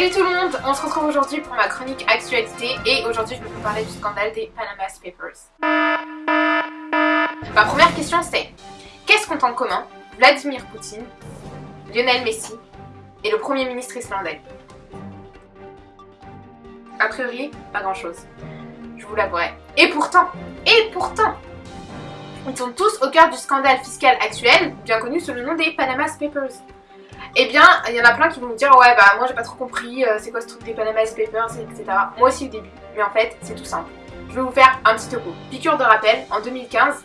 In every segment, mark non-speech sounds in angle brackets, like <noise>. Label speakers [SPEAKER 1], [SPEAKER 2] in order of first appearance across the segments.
[SPEAKER 1] Salut tout le monde, on se retrouve aujourd'hui pour ma chronique actualité et aujourd'hui je vais vous parler du scandale des Panama Papers. Ma première question c'est, qu'est-ce qu'ont en commun Vladimir Poutine, Lionel Messi et le Premier ministre islandais? A priori, pas grand chose, je vous l'avouerai. Et pourtant, et pourtant, ils sont tous au cœur du scandale fiscal actuel, bien connu sous le nom des Panama Papers. Eh bien, il y en a plein qui vont me dire ouais bah moi j'ai pas trop compris, euh, c'est quoi ce truc des Panama Papers, etc. Moi aussi au début, mais en fait c'est tout simple. Je vais vous faire un petit topo. Piqûre de rappel, en 2015,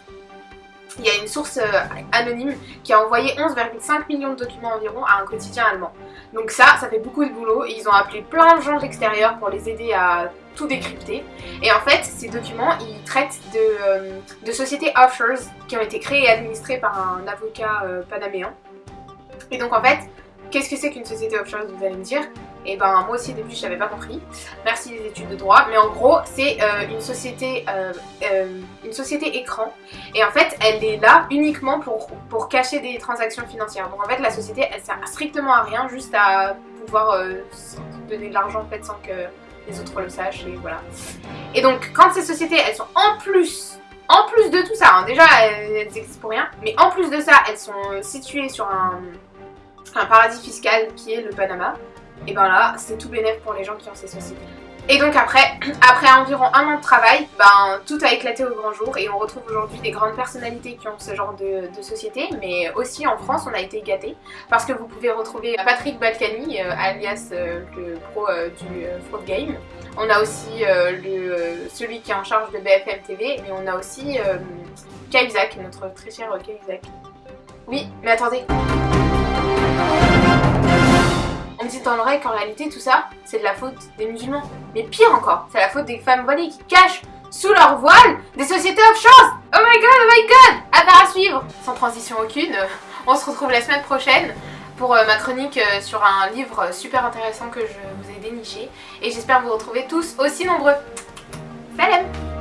[SPEAKER 1] il y a une source euh, anonyme qui a envoyé 11,5 millions de documents environ à un quotidien allemand. Donc ça, ça fait beaucoup de boulot et ils ont appelé plein de gens de l'extérieur pour les aider à tout décrypter. Et en fait, ces documents, ils traitent de, euh, de sociétés offshore qui ont été créées et administrées par un avocat panaméen. Et donc en fait, Qu'est-ce que c'est qu'une société offshore, vous allez me dire? Et eh ben moi aussi au début je n'avais pas compris. Merci les études de droit. Mais en gros c'est euh, une société euh, euh, une société écran. Et en fait elle est là uniquement pour, pour cacher des transactions financières. Donc en fait la société elle sert strictement à rien, juste à pouvoir donner de l'argent en fait sans que les autres le sachent et voilà. Et donc quand ces sociétés elles sont en plus en plus de tout ça, hein, déjà elles existent pour rien, mais en plus de ça elles sont situées sur un paradis fiscal qui est le Panama. Et ben là, c'est tout bénéf pour les gens qui ont ces sociétés. Et donc après, <clears throat> après environ un an de travail, ben, tout a éclaté au grand jour et on retrouve aujourd'hui des grandes personnalités qui ont ce genre de, société, mais aussi en France on a été gâtés parce que vous pouvez retrouver Patrick Balkany, euh, alias euh, le pro euh, du fraud game. On a aussi le, celui qui est en charge de BFM TV, mais on a aussi Cahuzac, notre très cher Cahuzac. Oui, mais attendez. On me dit dans l'oreille qu'en réalité tout ça, c'est de la faute des musulmans. Mais pire encore, c'est la faute des femmes voilées qui cachent sous leur voile des sociétés offshore Oh my god, oh my god. Affaire à suivre. Sans transition aucune, on se retrouve la semaine prochaine pour euh, ma chronique euh, sur un livre super intéressant que je vous ai déniché. Et j'espère vous retrouver tous aussi nombreux. Salam